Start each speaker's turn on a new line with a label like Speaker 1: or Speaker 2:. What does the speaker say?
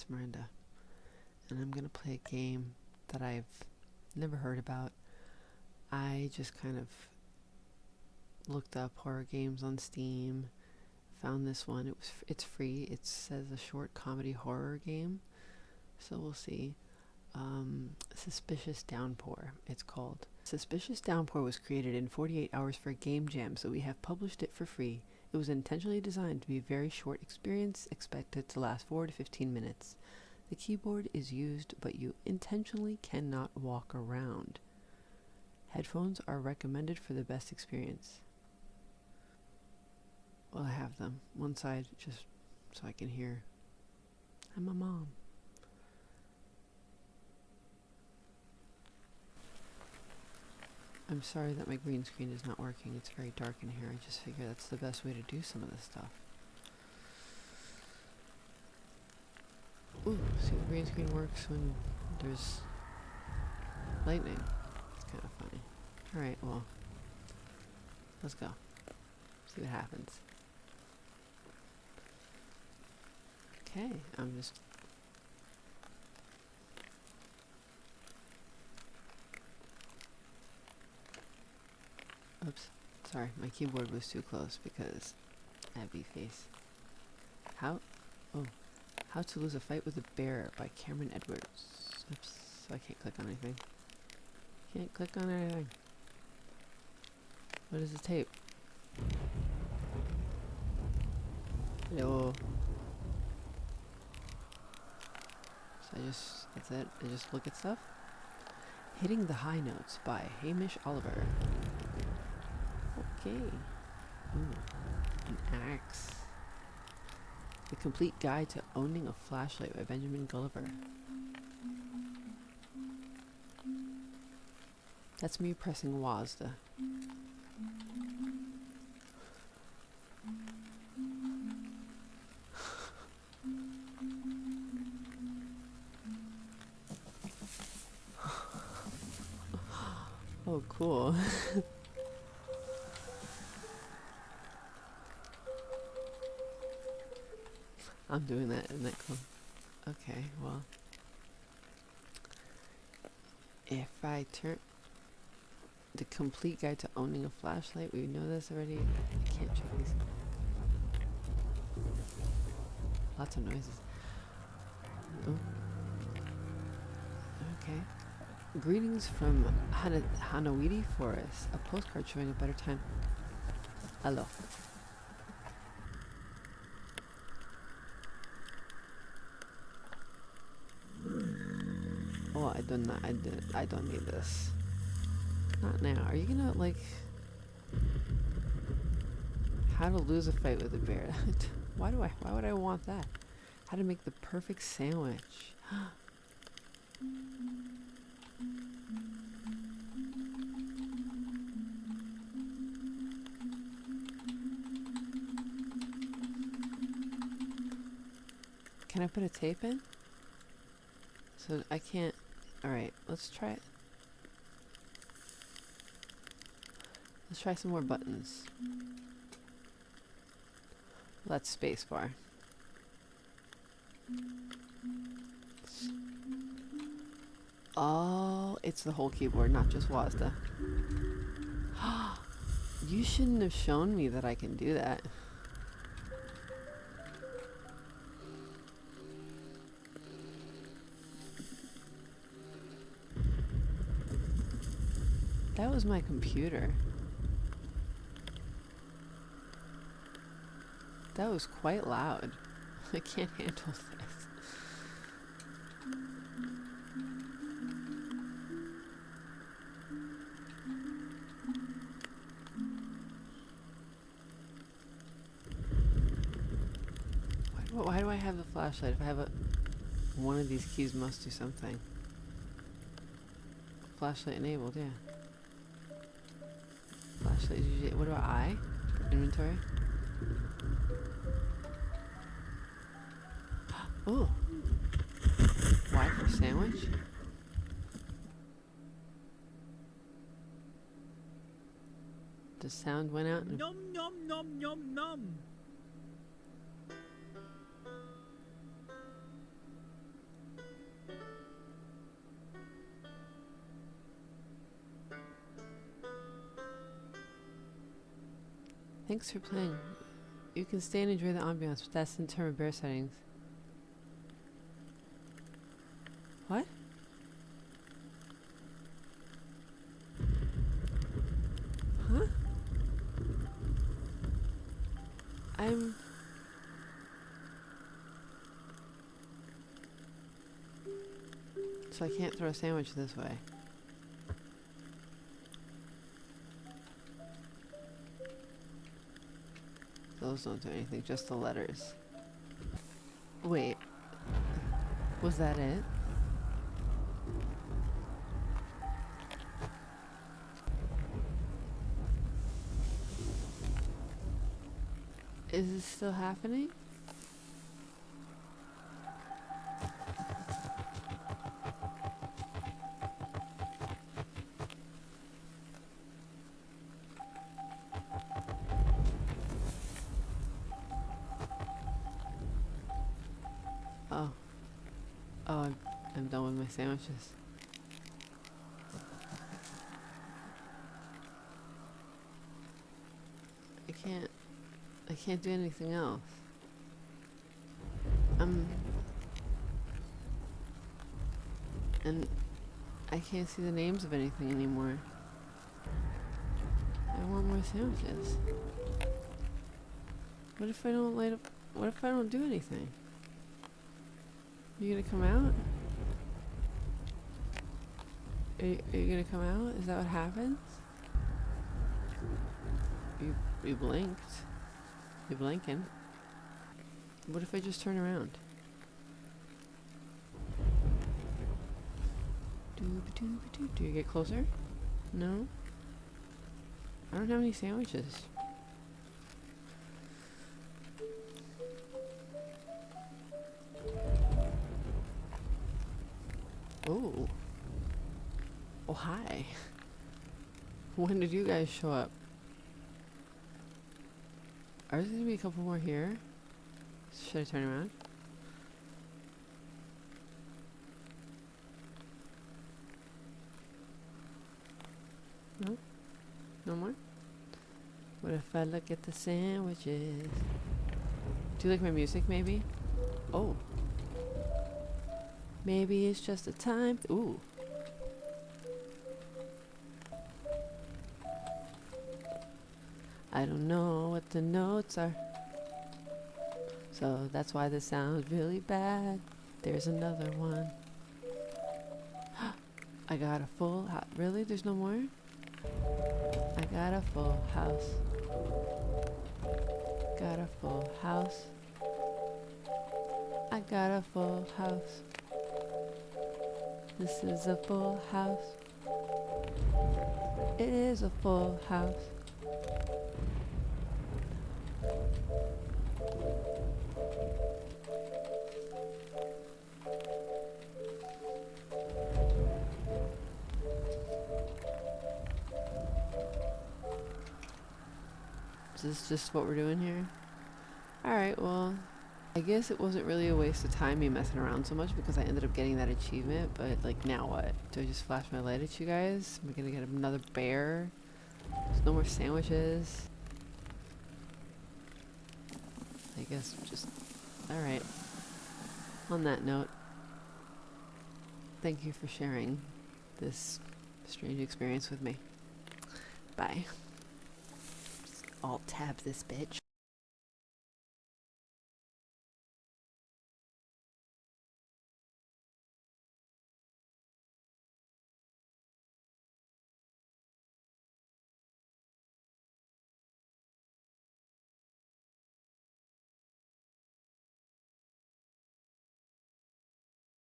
Speaker 1: it's Miranda. And I'm gonna play a game that I've never heard about. I just kind of looked up horror games on Steam, found this one. It was it's free. It says a short comedy horror game, so we'll see. Um, Suspicious Downpour. It's called. Suspicious Downpour was created in 48 hours for a Game Jam, so we have published it for free. It was intentionally designed to be a very short experience, expected to last 4 to 15 minutes. The keyboard is used, but you intentionally cannot walk around. Headphones are recommended for the best experience. Well, I have them. One side just so I can hear. I'm a mom. I'm sorry that my green screen is not working. It's very dark in here. I just figure that's the best way to do some of this stuff. Ooh, see the green screen works when there's lightning. It's kind of funny. Alright, well, let's go. See what happens. Okay, I'm just Oops. Sorry, my keyboard was too close because I face. How? Oh. How to Lose a Fight with a Bear by Cameron Edwards. Oops. I can't click on anything. Can't click on anything. What is the tape? Hello. So I just, that's it. I just look at stuff. Hitting the High Notes by Hamish Oliver. Okay. Ooh, an axe. The Complete Guide to Owning a Flashlight by Benjamin Gulliver. That's me pressing WASD. oh, cool. I'm doing that in that club. Okay, well. If I turn the complete guide to owning a flashlight, we know this already. I can't check these. Lots of noises. Oh. Okay. Greetings from Hana Hanawiti Forest. A postcard showing a better time. Hello. Oh, I don't. I did. I don't need this. Not now. Are you gonna like? How to lose a fight with a bear? why do I? Why would I want that? How to make the perfect sandwich? Can I put a tape in? So I can't... Alright, let's try it. Let's try some more buttons. That's spacebar. Oh, it's the whole keyboard, not just WASD. you shouldn't have shown me that I can do that. That was my computer. That was quite loud. I can't handle this. Why do, why do I have the flashlight? If I have a... One of these keys must do something. Flashlight enabled, yeah what about I? Inventory? Oh. Y for sandwich? The sound went out.
Speaker 2: Nom nom nom nom nom.
Speaker 1: Thanks for playing. You can stay and enjoy the ambiance, but that's in term of bear settings. What? Huh? I'm... So I can't throw a sandwich this way. Those don't do anything, just the letters. Wait. Was that it? Is this still happening? Oh, I'm, done with my sandwiches. I can't. I can't do anything else. Um. And I can't see the names of anything anymore. I want more sandwiches. What if I don't light up? What if I don't do anything? You gonna come out? Are you, are you gonna come out? Is that what happens? You you blinked. You're blinking. What if I just turn around? Do you get closer? No? I don't have any sandwiches. Oh, hi. When did you guys show up? Are there gonna be a couple more here? Should I turn around? No? No more? What if I look at the sandwiches? Do you like my music, maybe? Oh. Maybe it's just a time. Ooh. I don't know what the notes are. So that's why this sounds really bad. There's another one. I got a full house. Really? There's no more? I got a full house. Got a full house. I got a full house. This is a full house. It is a full house. Is this just what we're doing here? Alright, well, I guess it wasn't really a waste of time me messing around so much because I ended up getting that achievement, but like now what? Do I just flash my light at you guys? Am I gonna get another bear? There's no more sandwiches. I guess just, alright. On that note, thank you for sharing this strange experience with me. Bye. Alt tab this bitch.